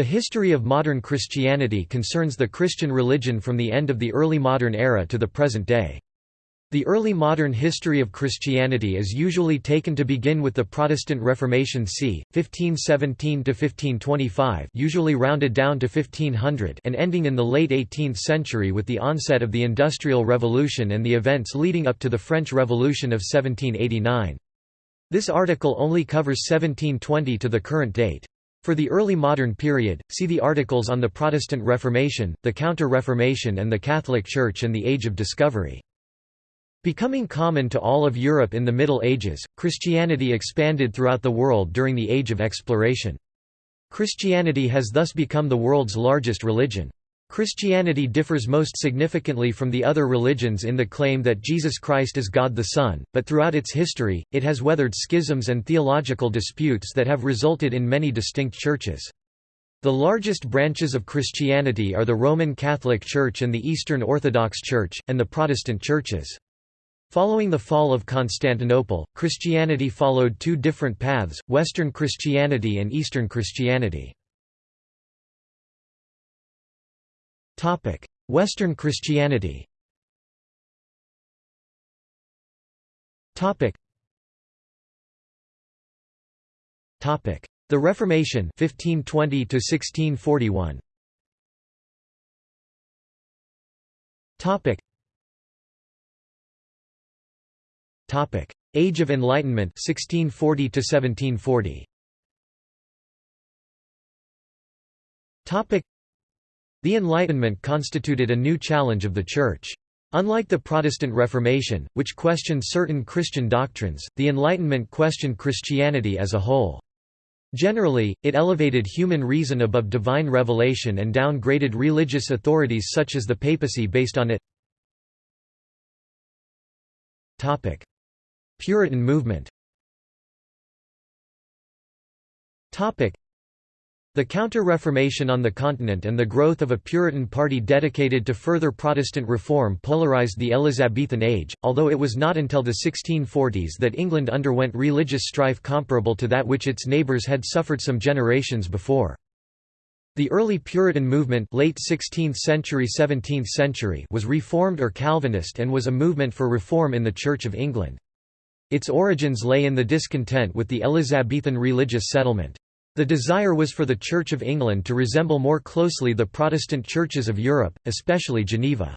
The history of modern Christianity concerns the Christian religion from the end of the early modern era to the present day. The early modern history of Christianity is usually taken to begin with the Protestant Reformation c. 1517–1525 usually rounded down to 1500 and ending in the late 18th century with the onset of the Industrial Revolution and the events leading up to the French Revolution of 1789. This article only covers 1720 to the current date. For the early modern period, see the articles on the Protestant Reformation, the Counter-Reformation and the Catholic Church and the Age of Discovery. Becoming common to all of Europe in the Middle Ages, Christianity expanded throughout the world during the Age of Exploration. Christianity has thus become the world's largest religion. Christianity differs most significantly from the other religions in the claim that Jesus Christ is God the Son, but throughout its history, it has weathered schisms and theological disputes that have resulted in many distinct churches. The largest branches of Christianity are the Roman Catholic Church and the Eastern Orthodox Church, and the Protestant churches. Following the fall of Constantinople, Christianity followed two different paths, Western Christianity and Eastern Christianity. Western Christianity. Topic: The Reformation 1520 to 1641 Topic: Age of Enlightenment 1640 to 1740. Topic: The Enlightenment constituted a new challenge of the Church. Unlike the Protestant Reformation, which questioned certain Christian doctrines, the Enlightenment questioned Christianity as a whole. Generally, it elevated human reason above divine revelation and downgraded religious authorities such as the papacy based on it. Puritan movement the Counter-Reformation on the continent and the growth of a Puritan party dedicated to further Protestant reform polarized the Elizabethan age, although it was not until the 1640s that England underwent religious strife comparable to that which its neighbours had suffered some generations before. The early Puritan movement late 16th century 17th century was Reformed or Calvinist and was a movement for reform in the Church of England. Its origins lay in the discontent with the Elizabethan religious settlement. The desire was for the Church of England to resemble more closely the Protestant churches of Europe, especially Geneva.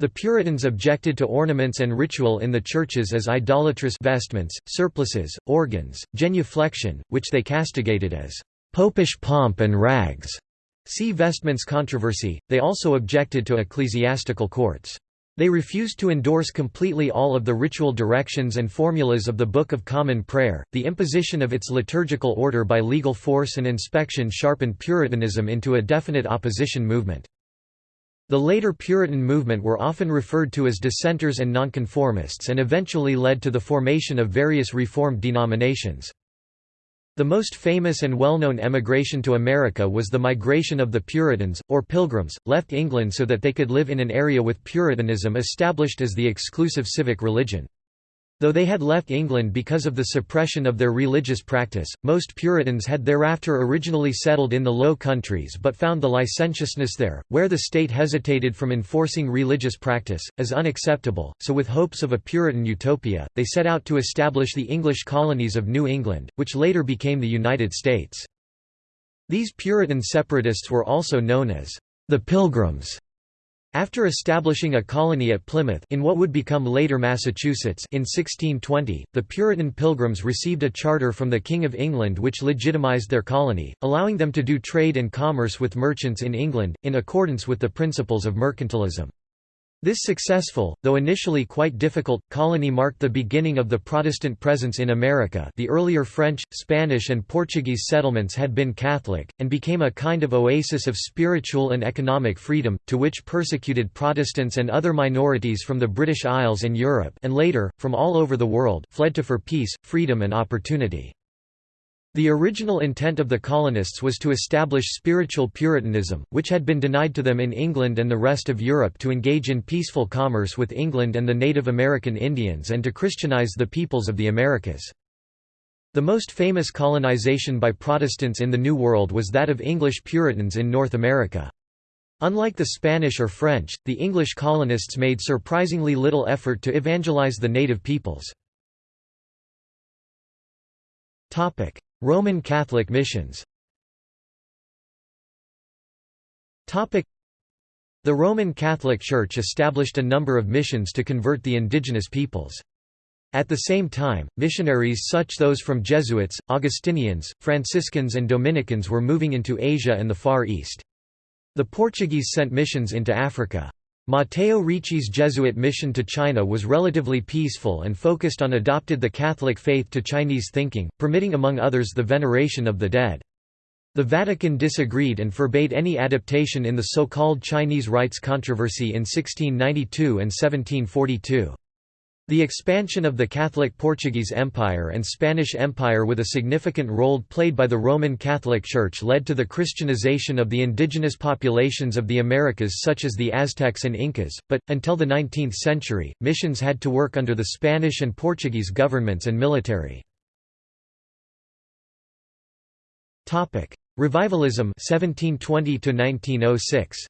The Puritans objected to ornaments and ritual in the churches as idolatrous vestments, surplices, organs, genuflection, which they castigated as popish pomp and rags. See vestments controversy. They also objected to ecclesiastical courts. They refused to endorse completely all of the ritual directions and formulas of the Book of Common Prayer. The imposition of its liturgical order by legal force and inspection sharpened Puritanism into a definite opposition movement. The later Puritan movement were often referred to as dissenters and nonconformists and eventually led to the formation of various Reformed denominations. The most famous and well-known emigration to America was the migration of the Puritans, or Pilgrims, left England so that they could live in an area with Puritanism established as the exclusive civic religion. Though they had left England because of the suppression of their religious practice, most Puritans had thereafter originally settled in the Low Countries but found the licentiousness there, where the state hesitated from enforcing religious practice, as unacceptable, so with hopes of a Puritan utopia, they set out to establish the English colonies of New England, which later became the United States. These Puritan separatists were also known as the Pilgrims. After establishing a colony at Plymouth in what would become later Massachusetts in 1620, the Puritan Pilgrims received a charter from the King of England which legitimized their colony, allowing them to do trade and commerce with merchants in England, in accordance with the principles of mercantilism. This successful, though initially quite difficult, colony marked the beginning of the Protestant presence in America the earlier French, Spanish and Portuguese settlements had been Catholic, and became a kind of oasis of spiritual and economic freedom, to which persecuted Protestants and other minorities from the British Isles and Europe and later, from all over the world, fled to for peace, freedom and opportunity. The original intent of the colonists was to establish spiritual Puritanism, which had been denied to them in England and the rest of Europe to engage in peaceful commerce with England and the Native American Indians and to Christianize the peoples of the Americas. The most famous colonization by Protestants in the New World was that of English Puritans in North America. Unlike the Spanish or French, the English colonists made surprisingly little effort to evangelize the native peoples. Roman Catholic missions the Roman Catholic Church established a number of missions to convert the indigenous peoples. At the same time, missionaries such as those from Jesuits, Augustinians, Franciscans and Dominicans were moving into Asia and the Far East. The Portuguese sent missions into Africa. Matteo Ricci's Jesuit mission to China was relatively peaceful and focused on adopted the Catholic faith to Chinese thinking, permitting among others the veneration of the dead. The Vatican disagreed and forbade any adaptation in the so-called Chinese rites controversy in 1692 and 1742. The expansion of the Catholic Portuguese Empire and Spanish Empire with a significant role played by the Roman Catholic Church led to the Christianization of the indigenous populations of the Americas such as the Aztecs and Incas, but, until the 19th century, missions had to work under the Spanish and Portuguese governments and military. Revivalism 1720 to 1906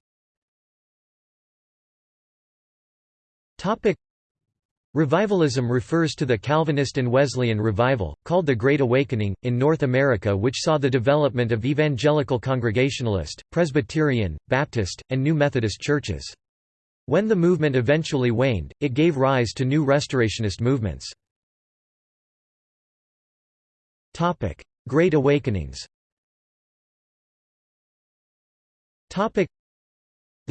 Topic Revivalism refers to the Calvinist and Wesleyan revival, called the Great Awakening, in North America which saw the development of evangelical Congregationalist, Presbyterian, Baptist, and New Methodist churches. When the movement eventually waned, it gave rise to new Restorationist movements. Great Awakenings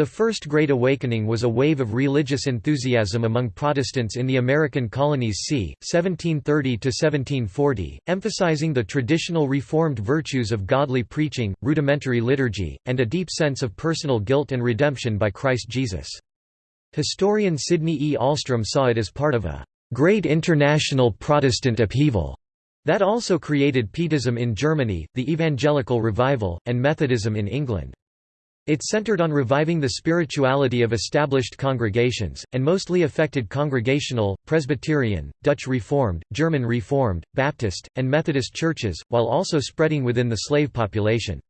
the First Great Awakening was a wave of religious enthusiasm among Protestants in the American colonies c. 1730–1740, emphasizing the traditional Reformed virtues of godly preaching, rudimentary liturgy, and a deep sense of personal guilt and redemption by Christ Jesus. Historian Sidney E. Alstrom saw it as part of a «great international Protestant upheaval» that also created Pietism in Germany, the Evangelical Revival, and Methodism in England. It centered on reviving the spirituality of established congregations, and mostly affected Congregational, Presbyterian, Dutch Reformed, German Reformed, Baptist, and Methodist churches, while also spreading within the slave population.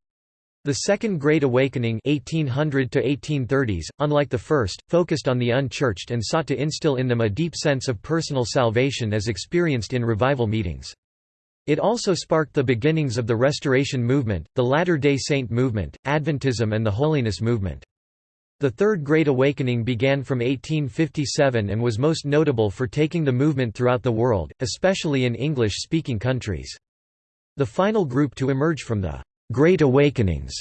The Second Great Awakening 1800 1830s, unlike the first, focused on the unchurched and sought to instill in them a deep sense of personal salvation as experienced in revival meetings. It also sparked the beginnings of the Restoration Movement, the Latter-day Saint movement, Adventism and the Holiness movement. The Third Great Awakening began from 1857 and was most notable for taking the movement throughout the world, especially in English-speaking countries. The final group to emerge from the Great Awakenings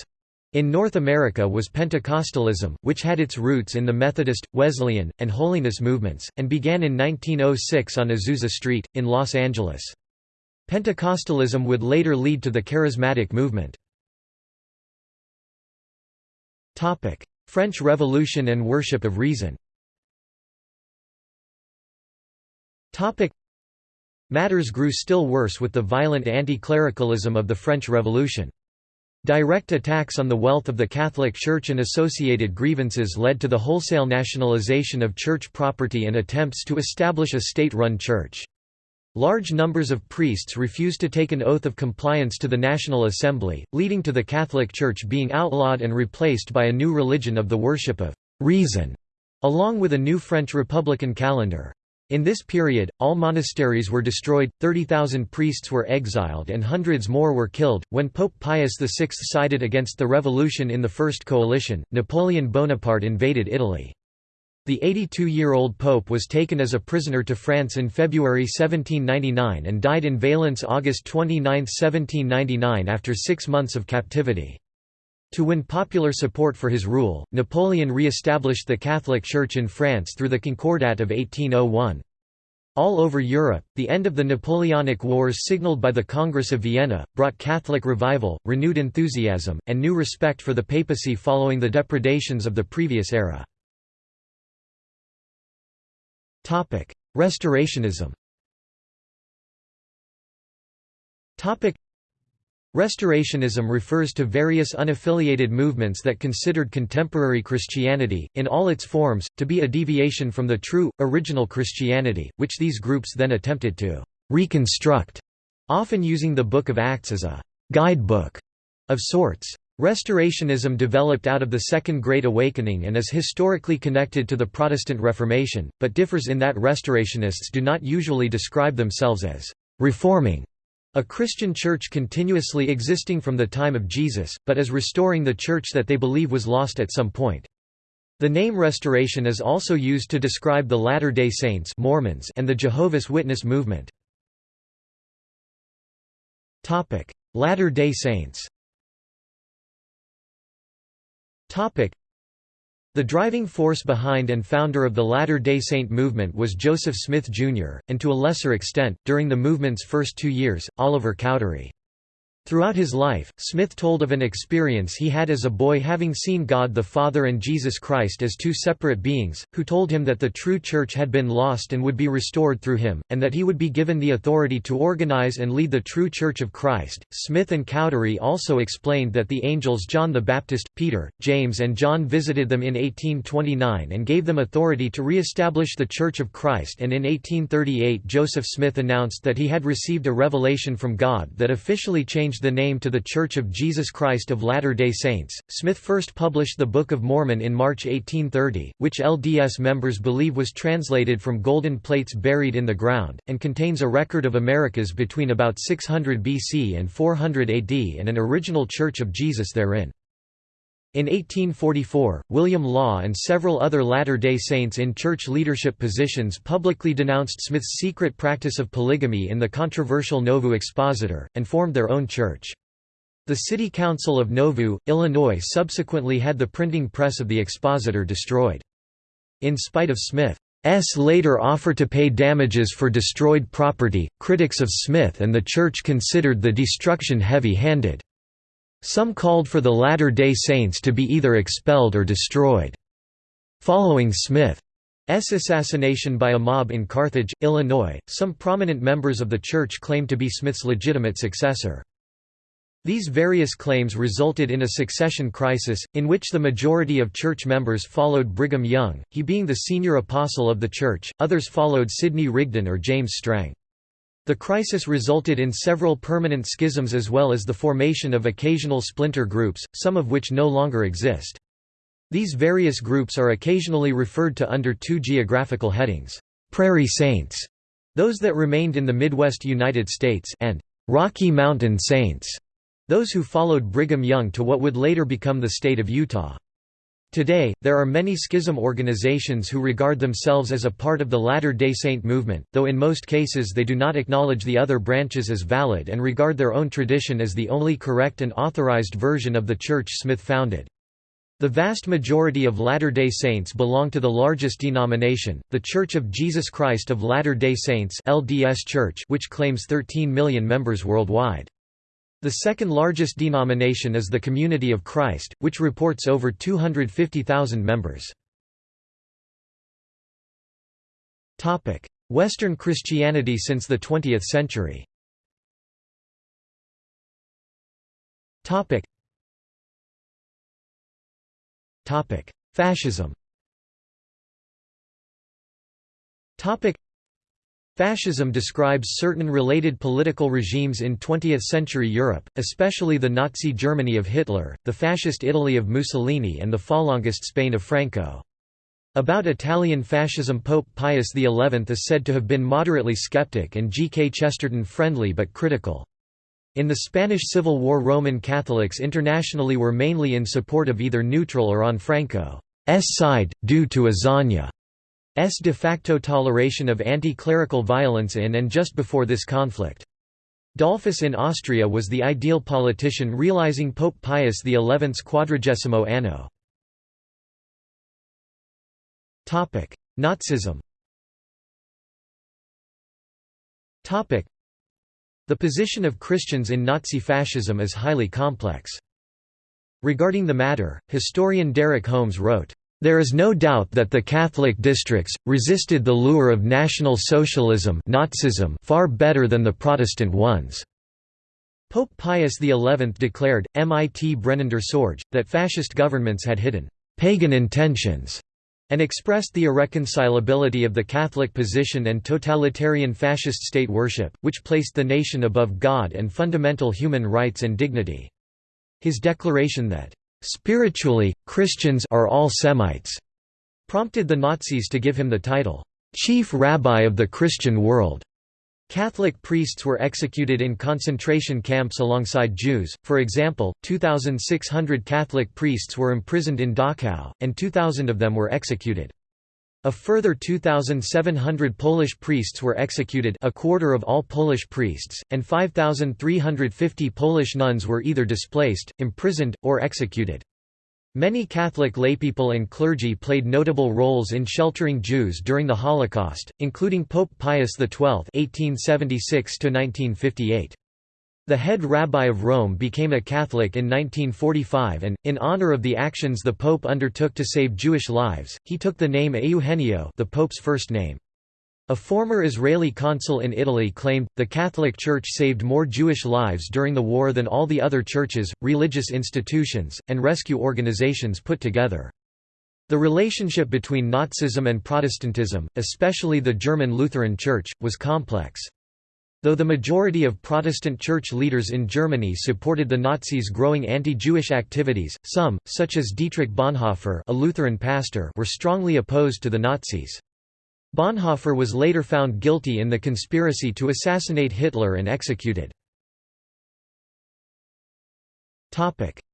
in North America was Pentecostalism, which had its roots in the Methodist, Wesleyan, and Holiness movements, and began in 1906 on Azusa Street, in Los Angeles. Pentecostalism would later lead to the Charismatic movement. French Revolution and worship of reason Matters grew still worse with the violent anti-clericalism of the French Revolution. Direct attacks on the wealth of the Catholic Church and associated grievances led to the wholesale nationalization of church property and attempts to establish a state-run church. Large numbers of priests refused to take an oath of compliance to the National Assembly, leading to the Catholic Church being outlawed and replaced by a new religion of the worship of reason, along with a new French Republican calendar. In this period, all monasteries were destroyed, 30,000 priests were exiled and hundreds more were killed. When Pope Pius VI sided against the revolution in the First Coalition, Napoleon Bonaparte invaded Italy. The 82-year-old pope was taken as a prisoner to France in February 1799 and died in Valence August 29, 1799 after six months of captivity. To win popular support for his rule, Napoleon re-established the Catholic Church in France through the Concordat of 1801. All over Europe, the end of the Napoleonic Wars signaled by the Congress of Vienna, brought Catholic revival, renewed enthusiasm, and new respect for the papacy following the depredations of the previous era. Topic: Restorationism. Topic: Restorationism refers to various unaffiliated movements that considered contemporary Christianity, in all its forms, to be a deviation from the true, original Christianity, which these groups then attempted to reconstruct. often using the Book of Acts as a «guidebook» of sorts. Restorationism developed out of the Second Great Awakening and is historically connected to the Protestant Reformation, but differs in that restorationists do not usually describe themselves as «reforming» a Christian church continuously existing from the time of Jesus, but as restoring the church that they believe was lost at some point. The name Restoration is also used to describe the Latter-day Saints Mormons and the Jehovah's Witness movement. Latter-day Saints the driving force behind and founder of the Latter-day Saint movement was Joseph Smith, Jr., and to a lesser extent, during the movement's first two years, Oliver Cowdery. Throughout his life, Smith told of an experience he had as a boy having seen God the Father and Jesus Christ as two separate beings, who told him that the true church had been lost and would be restored through him, and that he would be given the authority to organize and lead the true church of Christ. Smith and Cowdery also explained that the angels John the Baptist, Peter, James, and John visited them in 1829 and gave them authority to re establish the Church of Christ, and in 1838 Joseph Smith announced that he had received a revelation from God that officially changed changed the name to The Church of Jesus Christ of Latter-day Saints. Smith first published the Book of Mormon in March 1830, which LDS members believe was translated from golden plates buried in the ground, and contains a record of Americas between about 600 BC and 400 AD and an original Church of Jesus therein. In 1844, William Law and several other Latter-day Saints in church leadership positions publicly denounced Smith's secret practice of polygamy in the controversial Nauvoo Expositor, and formed their own church. The City Council of Nauvoo, Illinois subsequently had the printing press of the Expositor destroyed. In spite of Smith's later offer to pay damages for destroyed property, critics of Smith and the church considered the destruction heavy-handed. Some called for the Latter-day Saints to be either expelled or destroyed. Following Smith's assassination by a mob in Carthage, Illinois, some prominent members of the church claimed to be Smith's legitimate successor. These various claims resulted in a succession crisis, in which the majority of church members followed Brigham Young, he being the senior apostle of the church, others followed Sidney Rigdon or James Strang. The crisis resulted in several permanent schisms as well as the formation of occasional splinter groups, some of which no longer exist. These various groups are occasionally referred to under two geographical headings, Prairie Saints, those that remained in the Midwest United States, and Rocky Mountain Saints, those who followed Brigham Young to what would later become the state of Utah. Today, there are many schism organizations who regard themselves as a part of the Latter-day Saint movement, though in most cases they do not acknowledge the other branches as valid and regard their own tradition as the only correct and authorized version of the church Smith founded. The vast majority of Latter-day Saints belong to the largest denomination, The Church of Jesus Christ of Latter-day Saints LDS Church which claims 13 million members worldwide. The second largest denomination is the Community of Christ, which reports over 250,000 members. Western Christianity since the 20th century. Fascism Fascism describes certain related political regimes in 20th-century Europe, especially the Nazi Germany of Hitler, the Fascist Italy of Mussolini and the Falangist Spain of Franco. About Italian fascism Pope Pius XI is said to have been moderately skeptic and G. K. Chesterton friendly but critical. In the Spanish Civil War Roman Catholics internationally were mainly in support of either neutral or on Franco's side, due to Azaña. S de facto toleration of anti-clerical violence in and just before this conflict. Dollfuss in Austria was the ideal politician realizing Pope Pius XI's quadragesimo anno. Nazism The position of Christians in Nazi fascism is highly complex. Regarding the matter, historian Derek Holmes wrote, there is no doubt that the Catholic districts, resisted the lure of National Socialism Nazism far better than the Protestant ones. Pope Pius XI declared, mit brennender Sorge, that fascist governments had hidden «pagan intentions» and expressed the irreconcilability of the Catholic position and totalitarian fascist state worship, which placed the nation above God and fundamental human rights and dignity. His declaration that, "...spiritually, Christians are all Semites," prompted the Nazis to give him the title, "...chief rabbi of the Christian world." Catholic priests were executed in concentration camps alongside Jews, for example, 2,600 Catholic priests were imprisoned in Dachau, and 2,000 of them were executed. A further 2,700 Polish priests were executed a quarter of all Polish priests, and 5,350 Polish nuns were either displaced, imprisoned, or executed. Many Catholic laypeople and clergy played notable roles in sheltering Jews during the Holocaust, including Pope Pius XII (1876–1958). The head rabbi of Rome became a Catholic in 1945 and, in honor of the actions the Pope undertook to save Jewish lives, he took the name Eugenio the Pope's first name. A former Israeli consul in Italy claimed, the Catholic Church saved more Jewish lives during the war than all the other churches, religious institutions, and rescue organizations put together. The relationship between Nazism and Protestantism, especially the German Lutheran Church, was complex. Though the majority of Protestant church leaders in Germany supported the Nazis' growing anti-Jewish activities, some, such as Dietrich Bonhoeffer a Lutheran pastor were strongly opposed to the Nazis. Bonhoeffer was later found guilty in the conspiracy to assassinate Hitler and executed.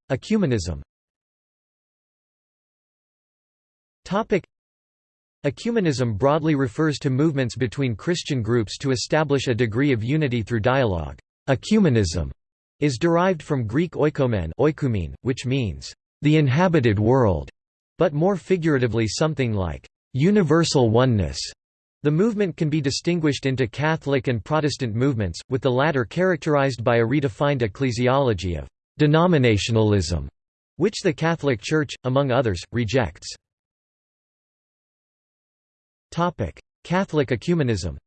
Ecumenism Ecumenism broadly refers to movements between Christian groups to establish a degree of unity through dialogue. Ecumenism is derived from Greek oikomen oikoumene, which means, the inhabited world, but more figuratively something like, Universal oneness. The movement can be distinguished into Catholic and Protestant movements, with the latter characterized by a redefined ecclesiology of denominationalism, which the Catholic Church, among others, rejects. Catholic ecumenism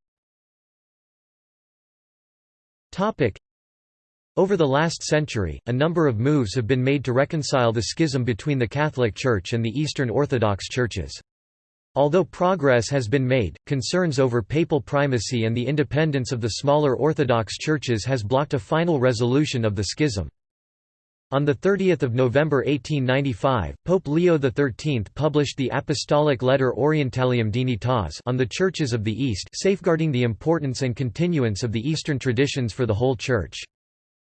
Over the last century, a number of moves have been made to reconcile the schism between the Catholic Church and the Eastern Orthodox churches. Although progress has been made, concerns over papal primacy and the independence of the smaller Orthodox churches has blocked a final resolution of the schism. On 30 November 1895, Pope Leo XIII published the Apostolic Letter Orientalium Dignitas on the Churches of the East safeguarding the importance and continuance of the Eastern traditions for the whole Church.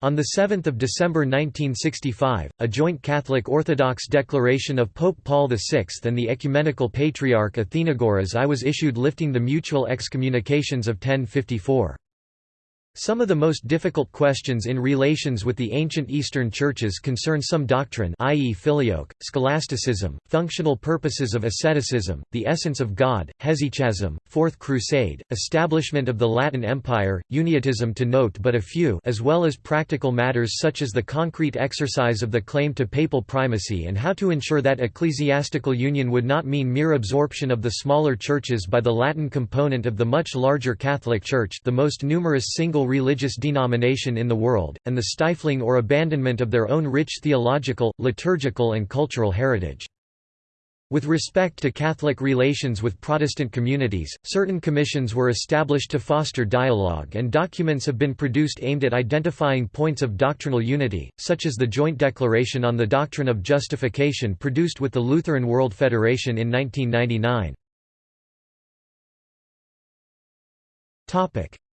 On 7 December 1965, a joint Catholic Orthodox declaration of Pope Paul VI and the Ecumenical Patriarch Athenagoras I was issued lifting the mutual excommunications of 1054. Some of the most difficult questions in relations with the ancient Eastern churches concern some doctrine i.e. filioque, scholasticism, functional purposes of asceticism, the essence of God, hesychasm, Fourth Crusade, establishment of the Latin Empire, uniatism to note but a few as well as practical matters such as the concrete exercise of the claim to papal primacy and how to ensure that ecclesiastical union would not mean mere absorption of the smaller churches by the Latin component of the much larger Catholic Church the most numerous single religious denomination in the world, and the stifling or abandonment of their own rich theological, liturgical and cultural heritage. With respect to Catholic relations with Protestant communities, certain commissions were established to foster dialogue and documents have been produced aimed at identifying points of doctrinal unity, such as the Joint Declaration on the Doctrine of Justification produced with the Lutheran World Federation in 1999.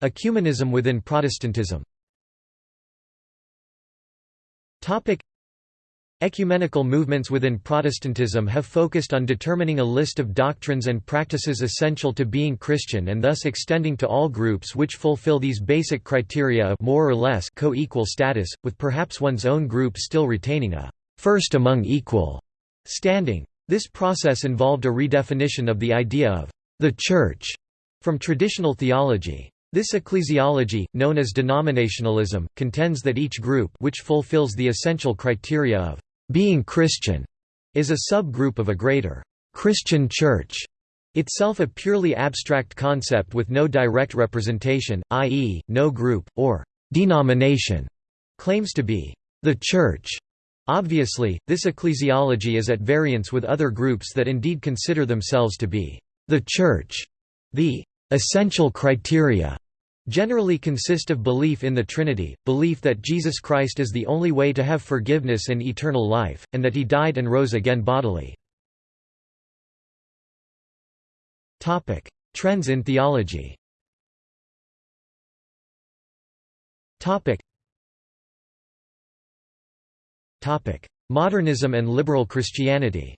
Ecumenism within Protestantism Ecumenical movements within Protestantism have focused on determining a list of doctrines and practices essential to being Christian and thus extending to all groups which fulfill these basic criteria of more or less co-equal status, with perhaps one's own group still retaining a first among equal standing. This process involved a redefinition of the idea of the Church from traditional theology. This ecclesiology, known as denominationalism, contends that each group which fulfills the essential criteria of being Christian is a subgroup of a greater Christian Church, itself a purely abstract concept with no direct representation, i.e., no group, or denomination, claims to be the Church. Obviously, this ecclesiology is at variance with other groups that indeed consider themselves to be the Church. The essential criteria generally consist of belief in the Trinity, belief that Jesus Christ is the only way to have forgiveness and eternal life, and that he died and rose again bodily. Trends in theology Modernism and liberal Christianity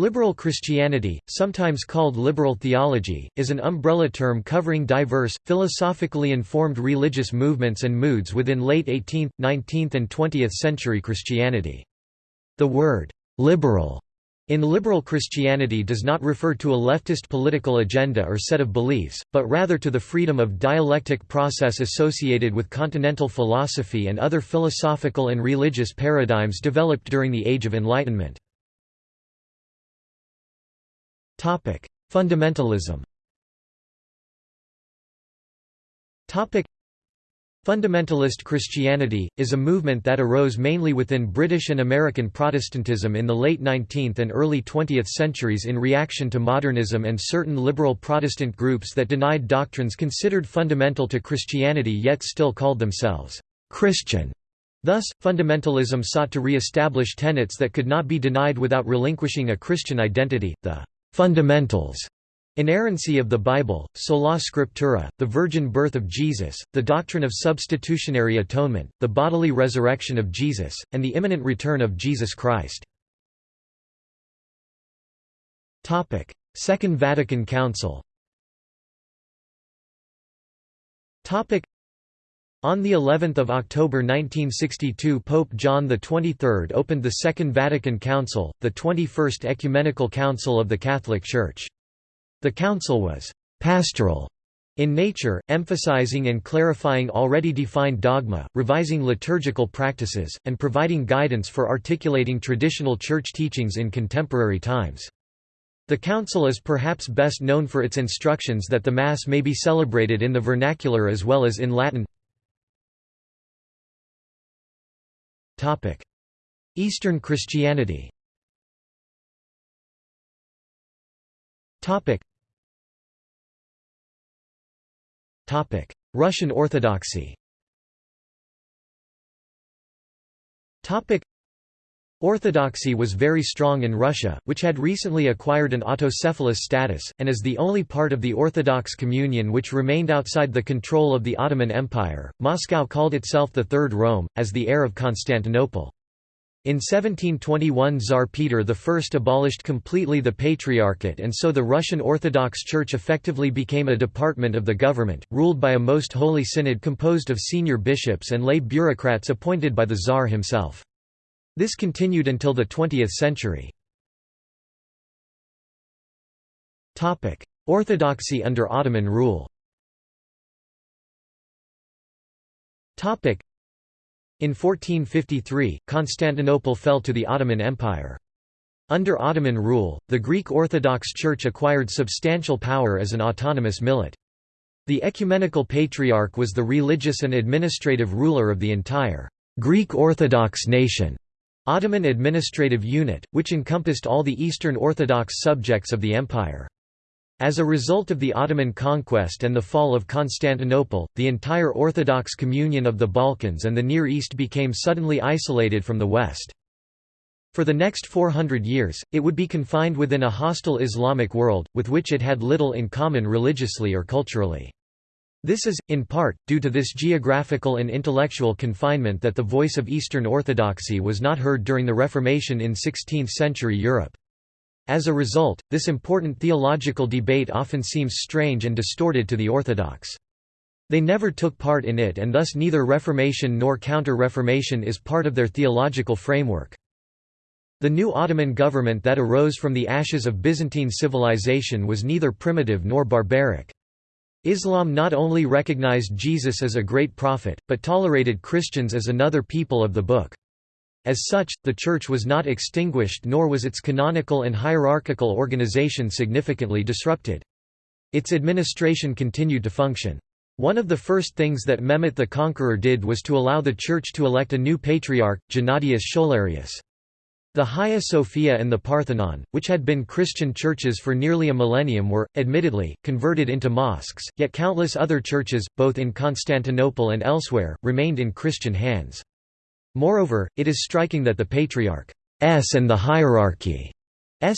Liberal Christianity, sometimes called liberal theology, is an umbrella term covering diverse, philosophically informed religious movements and moods within late 18th, 19th and 20th century Christianity. The word, "'liberal' In liberal Christianity does not refer to a leftist political agenda or set of beliefs, but rather to the freedom of dialectic process associated with continental philosophy and other philosophical and religious paradigms developed during the Age of Enlightenment. Fundamentalism. Fundamentalist Christianity, is a movement that arose mainly within British and American Protestantism in the late 19th and early 20th centuries in reaction to modernism and certain liberal Protestant groups that denied doctrines considered fundamental to Christianity yet still called themselves Christian. Thus, fundamentalism sought to re-establish tenets that could not be denied without relinquishing a Christian identity, the fundamentals. Inerrancy of the Bible, sola scriptura, the virgin birth of Jesus, the doctrine of substitutionary atonement, the bodily resurrection of Jesus, and the imminent return of Jesus Christ. Second Vatican Council on the 11th of October 1962 Pope John XXIII opened the Second Vatican Council, the 21st Ecumenical Council of the Catholic Church. The council was «pastoral» in nature, emphasizing and clarifying already defined dogma, revising liturgical practices, and providing guidance for articulating traditional church teachings in contemporary times. The Council is perhaps best known for its instructions that the Mass may be celebrated in the vernacular as well as in Latin. Eastern Christianity. Russian Orthodoxy Orthodoxy was very strong in Russia, which had recently acquired an autocephalous status, and is the only part of the Orthodox Communion which remained outside the control of the Ottoman Empire. Moscow called itself the Third Rome, as the heir of Constantinople. In 1721 Tsar Peter I abolished completely the Patriarchate and so the Russian Orthodox Church effectively became a department of the government, ruled by a Most Holy Synod composed of senior bishops and lay bureaucrats appointed by the Tsar himself. This continued until the 20th century. Orthodoxy under Ottoman rule in 1453, Constantinople fell to the Ottoman Empire. Under Ottoman rule, the Greek Orthodox Church acquired substantial power as an autonomous millet. The Ecumenical Patriarch was the religious and administrative ruler of the entire Greek Orthodox nation, Ottoman administrative unit, which encompassed all the Eastern Orthodox subjects of the empire. As a result of the Ottoman conquest and the fall of Constantinople, the entire Orthodox communion of the Balkans and the Near East became suddenly isolated from the West. For the next 400 years, it would be confined within a hostile Islamic world, with which it had little in common religiously or culturally. This is, in part, due to this geographical and intellectual confinement that the voice of Eastern Orthodoxy was not heard during the Reformation in 16th-century Europe. As a result, this important theological debate often seems strange and distorted to the Orthodox. They never took part in it and thus neither Reformation nor Counter-Reformation is part of their theological framework. The new Ottoman government that arose from the ashes of Byzantine civilization was neither primitive nor barbaric. Islam not only recognized Jesus as a great prophet, but tolerated Christians as another people of the Book. As such, the Church was not extinguished nor was its canonical and hierarchical organization significantly disrupted. Its administration continued to function. One of the first things that Mehmet the Conqueror did was to allow the Church to elect a new patriarch, Gennadius Scholarius. The Hagia Sophia and the Parthenon, which had been Christian churches for nearly a millennium were, admittedly, converted into mosques, yet countless other churches, both in Constantinople and elsewhere, remained in Christian hands. Moreover, it is striking that the Patriarch's and the hierarchy's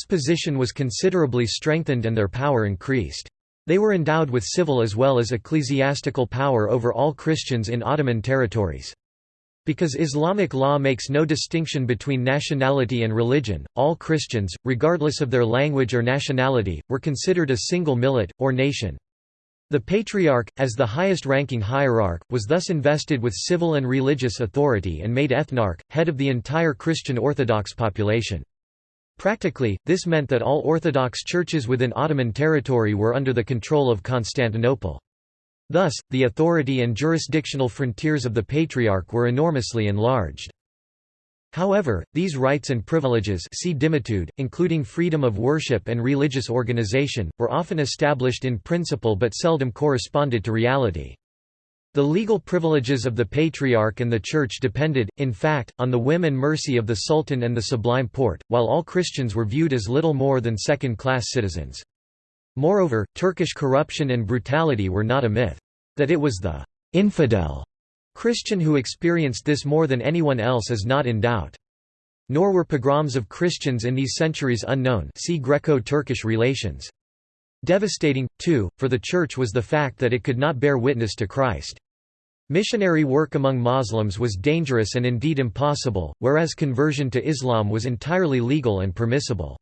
position was considerably strengthened and their power increased. They were endowed with civil as well as ecclesiastical power over all Christians in Ottoman territories. Because Islamic law makes no distinction between nationality and religion, all Christians, regardless of their language or nationality, were considered a single millet, or nation. The Patriarch, as the highest-ranking hierarch, was thus invested with civil and religious authority and made ethnarch, head of the entire Christian Orthodox population. Practically, this meant that all Orthodox churches within Ottoman territory were under the control of Constantinople. Thus, the authority and jurisdictional frontiers of the Patriarch were enormously enlarged. However, these rights and privileges see dhimmitude, including freedom of worship and religious organization, were often established in principle but seldom corresponded to reality. The legal privileges of the Patriarch and the Church depended, in fact, on the whim and mercy of the Sultan and the Sublime Porte, while all Christians were viewed as little more than second-class citizens. Moreover, Turkish corruption and brutality were not a myth. That it was the «infidel» Christian who experienced this more than anyone else is not in doubt. Nor were pogroms of Christians in these centuries unknown see Greco-Turkish relations. Devastating, too, for the Church was the fact that it could not bear witness to Christ. Missionary work among Muslims was dangerous and indeed impossible, whereas conversion to Islam was entirely legal and permissible.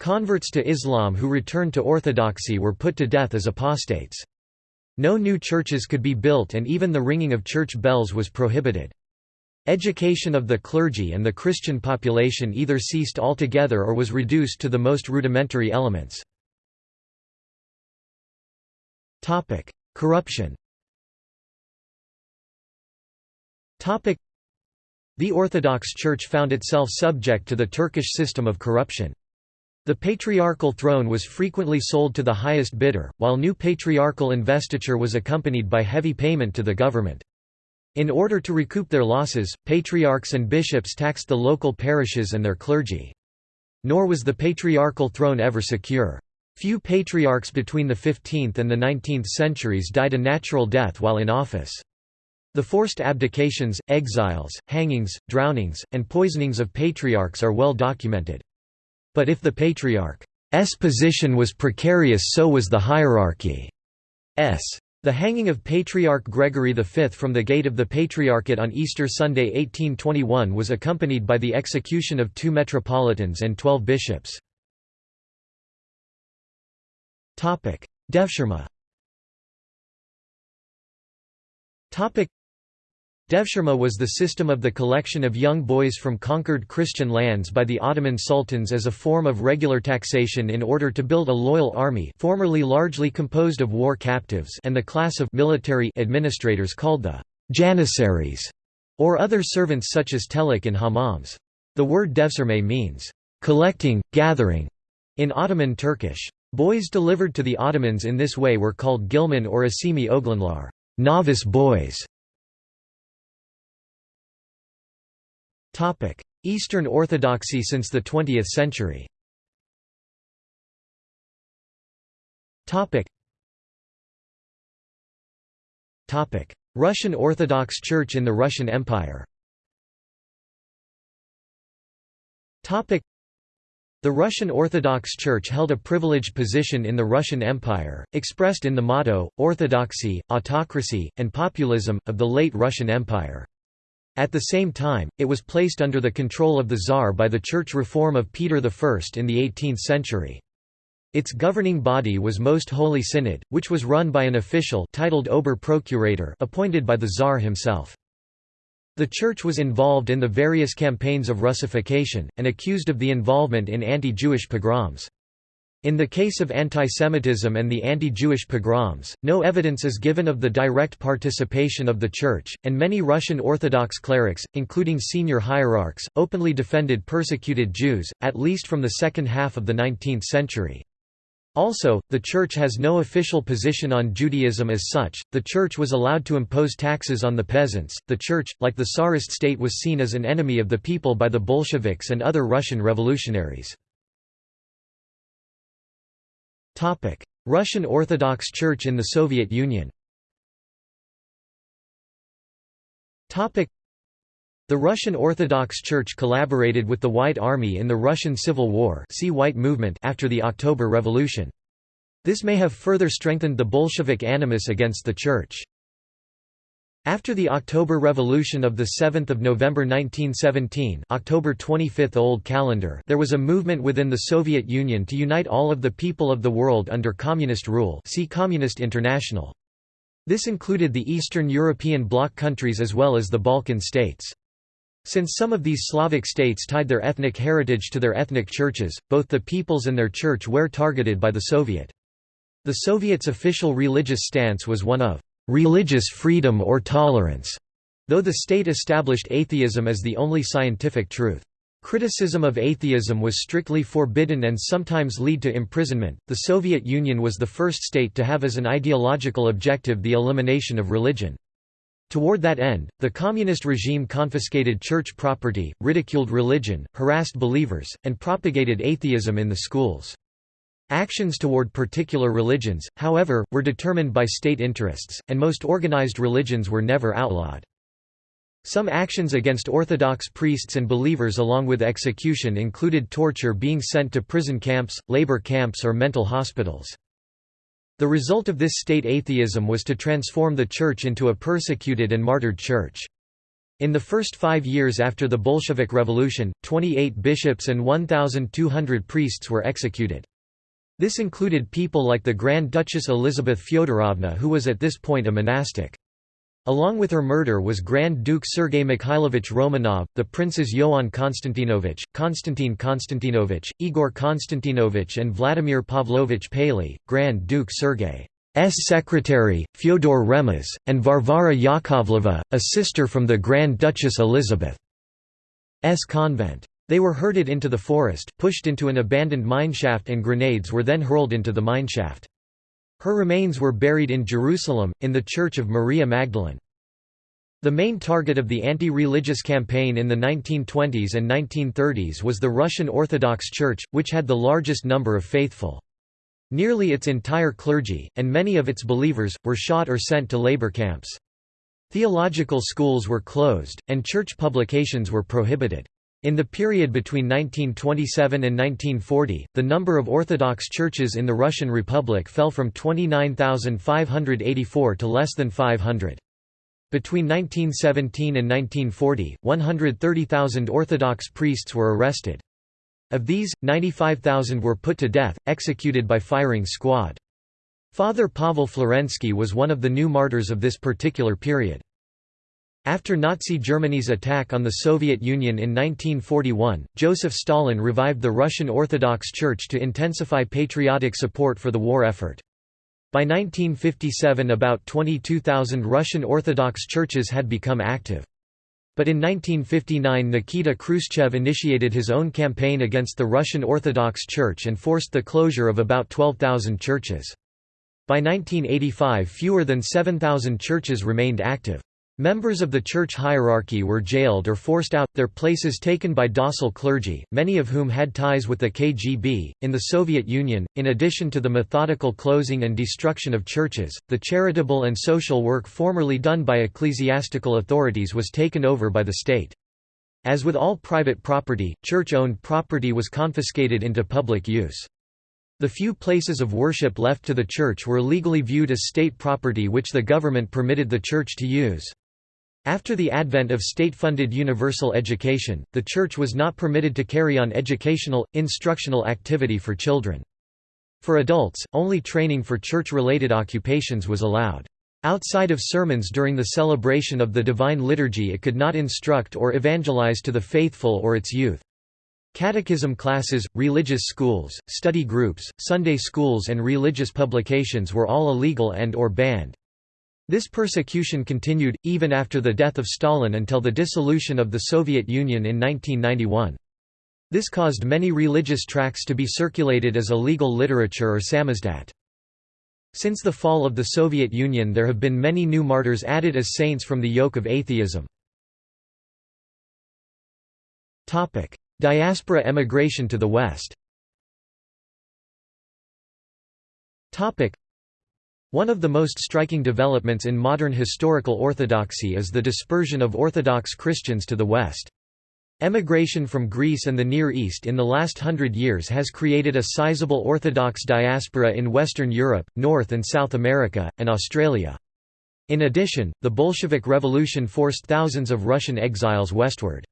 Converts to Islam who returned to orthodoxy were put to death as apostates. No new churches could be built and even the ringing of church bells was prohibited. Education of the clergy and the Christian population either ceased altogether or was reduced to the most rudimentary elements. Corruption. The Orthodox Church found itself subject to the Turkish system of corruption. The patriarchal throne was frequently sold to the highest bidder, while new patriarchal investiture was accompanied by heavy payment to the government. In order to recoup their losses, patriarchs and bishops taxed the local parishes and their clergy. Nor was the patriarchal throne ever secure. Few patriarchs between the 15th and the 19th centuries died a natural death while in office. The forced abdications, exiles, hangings, drownings, and poisonings of patriarchs are well documented. But if the patriarch's position was precarious so was the hierarchy's. The hanging of Patriarch Gregory V from the gate of the Patriarchate on Easter Sunday 1821 was accompanied by the execution of two metropolitans and twelve bishops. Devshirme Devshirme was the system of the collection of young boys from conquered Christian lands by the Ottoman sultans as a form of regular taxation in order to build a loyal army formerly largely composed of war captives and the class of military administrators called the janissaries, or other servants such as telik and hammams. The word devshirme means, collecting, gathering, in Ottoman Turkish. Boys delivered to the Ottomans in this way were called ghilman or acemi oğlanlar novice boys". Eastern Orthodoxy since the 20th century. Russian Orthodox Church in the Russian Empire. The Russian Orthodox Church held a privileged position in the Russian Empire, expressed in the motto, orthodoxy, autocracy, and populism, of the late Russian Empire. At the same time, it was placed under the control of the Tsar by the church reform of Peter I in the 18th century. Its governing body was Most Holy Synod, which was run by an official titled Ober-Procurator appointed by the Tsar himself. The Church was involved in the various campaigns of Russification, and accused of the involvement in anti-Jewish pogroms. In the case of antisemitism and the anti-Jewish pogroms, no evidence is given of the direct participation of the Church, and many Russian Orthodox clerics, including senior hierarchs, openly defended persecuted Jews, at least from the second half of the 19th century. Also, the Church has no official position on Judaism as such, the Church was allowed to impose taxes on the peasants. The Church, like the Tsarist state, was seen as an enemy of the people by the Bolsheviks and other Russian revolutionaries. Russian Orthodox Church in the Soviet Union the Russian Orthodox Church collaborated with the White Army in the Russian Civil War see White Movement after the October Revolution. This may have further strengthened the Bolshevik animus against the Church. After the October Revolution of 7 November 1917 October 25 Old Calendar there was a movement within the Soviet Union to unite all of the people of the world under communist rule see Communist International. This included the Eastern European bloc countries as well as the Balkan states. Since some of these Slavic states tied their ethnic heritage to their ethnic churches, both the peoples and their church were targeted by the Soviet. The Soviet's official religious stance was one of religious freedom or tolerance, though the state established atheism as the only scientific truth. Criticism of atheism was strictly forbidden and sometimes lead to imprisonment. The Soviet Union was the first state to have as an ideological objective the elimination of religion. Toward that end, the communist regime confiscated church property, ridiculed religion, harassed believers, and propagated atheism in the schools. Actions toward particular religions, however, were determined by state interests, and most organized religions were never outlawed. Some actions against Orthodox priests and believers along with execution included torture being sent to prison camps, labor camps or mental hospitals. The result of this state atheism was to transform the church into a persecuted and martyred church. In the first five years after the Bolshevik Revolution, 28 bishops and 1,200 priests were executed. This included people like the Grand Duchess Elizabeth Fyodorovna who was at this point a monastic. Along with her murder was Grand Duke Sergei Mikhailovich Romanov, the princes Ioan Konstantinovich, Konstantin Konstantinovich, Igor Konstantinovich and Vladimir Pavlovich Paley, Grand Duke Sergei's secretary, Fyodor Remez, and Varvara Yakovleva, a sister from the Grand Duchess Elizabeth's convent. They were herded into the forest, pushed into an abandoned mineshaft and grenades were then hurled into the mineshaft. Her remains were buried in Jerusalem, in the Church of Maria Magdalene. The main target of the anti-religious campaign in the 1920s and 1930s was the Russian Orthodox Church, which had the largest number of faithful. Nearly its entire clergy, and many of its believers, were shot or sent to labor camps. Theological schools were closed, and church publications were prohibited. In the period between 1927 and 1940, the number of Orthodox churches in the Russian Republic fell from 29,584 to less than 500. Between 1917 and 1940, 130,000 Orthodox priests were arrested. Of these, 95,000 were put to death, executed by firing squad. Father Pavel Florensky was one of the new martyrs of this particular period. After Nazi Germany's attack on the Soviet Union in 1941, Joseph Stalin revived the Russian Orthodox Church to intensify patriotic support for the war effort. By 1957 about 22,000 Russian Orthodox churches had become active. But in 1959 Nikita Khrushchev initiated his own campaign against the Russian Orthodox Church and forced the closure of about 12,000 churches. By 1985 fewer than 7,000 churches remained active. Members of the church hierarchy were jailed or forced out, their places taken by docile clergy, many of whom had ties with the KGB. In the Soviet Union, in addition to the methodical closing and destruction of churches, the charitable and social work formerly done by ecclesiastical authorities was taken over by the state. As with all private property, church-owned property was confiscated into public use. The few places of worship left to the church were legally viewed as state property which the government permitted the church to use. After the advent of state-funded universal education, the Church was not permitted to carry on educational, instructional activity for children. For adults, only training for church-related occupations was allowed. Outside of sermons during the celebration of the Divine Liturgy it could not instruct or evangelize to the faithful or its youth. Catechism classes, religious schools, study groups, Sunday schools and religious publications were all illegal and or banned. This persecution continued, even after the death of Stalin until the dissolution of the Soviet Union in 1991. This caused many religious tracts to be circulated as illegal literature or samizdat. Since the fall of the Soviet Union there have been many new martyrs added as saints from the yoke of atheism. Diaspora emigration to the West one of the most striking developments in modern historical orthodoxy is the dispersion of Orthodox Christians to the West. Emigration from Greece and the Near East in the last hundred years has created a sizable Orthodox diaspora in Western Europe, North and South America, and Australia. In addition, the Bolshevik Revolution forced thousands of Russian exiles westward.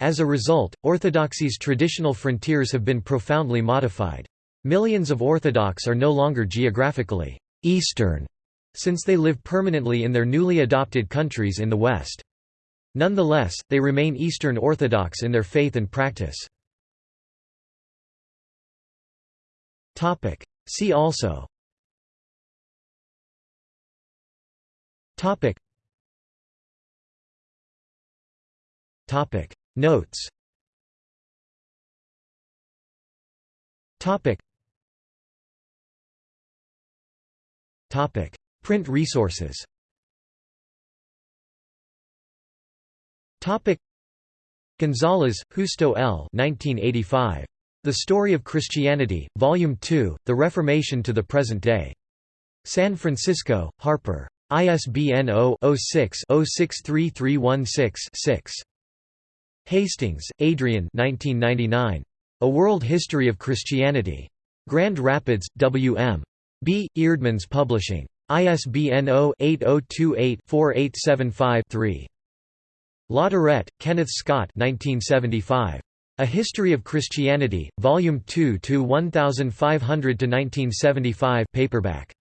As a result, Orthodoxy's traditional frontiers have been profoundly modified. Millions of Orthodox are no longer geographically «Eastern» since they live permanently in their newly adopted countries in the West. Nonetheless, they remain Eastern Orthodox in their faith and practice. See also. Topic. Notes. Topic Print resources Topic Gonzalez, Justo L. 1985. The Story of Christianity, Volume 2, The Reformation to the Present Day. San Francisco, Harper. ISBN 0-06-063316-6. Hastings, Adrian 1999. A World History of Christianity. Grand Rapids, W.M. B. Eerdmans Publishing. ISBN 0-8028-4875-3. Latourette, Kenneth Scott 1975. A History of Christianity, Volume 2 to 1500–1975 paperback.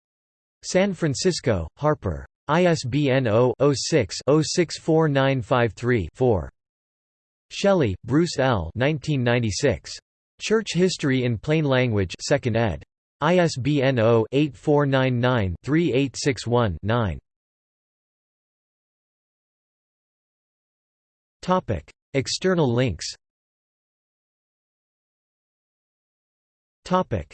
San Francisco, Harper. ISBN 0-06-064953-4. Shelley, Bruce L. 1996. Church History in Plain Language 2nd ed. ISBN 0-8499-3861-9. Topic: External links. Topic: